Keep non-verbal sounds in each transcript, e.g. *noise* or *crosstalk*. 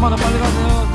좀만 더 빨리 가세요.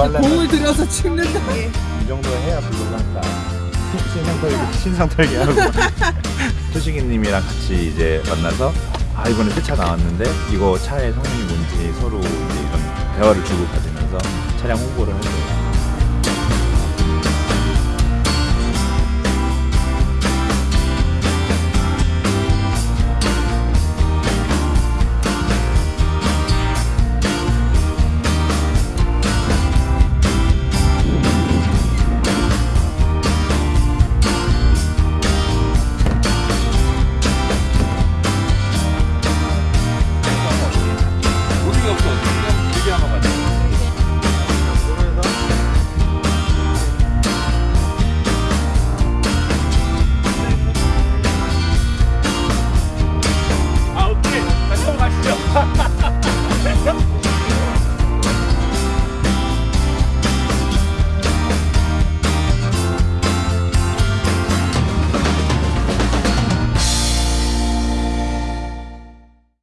하려면 공을 들여서 찍는다. 이 정도 해야 한다. 신상 털기, 신상 털기 하고. *laughs* 소식이님이랑 같이 이제 만나서 아 이번에 새 차 나왔는데 이거 차의 성능이 뭔지 서로 이제 이런 대화를 주고 받으면서 차량 홍보를 하고